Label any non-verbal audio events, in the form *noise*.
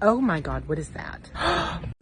Oh my God, what is that? *gasps* *gasps*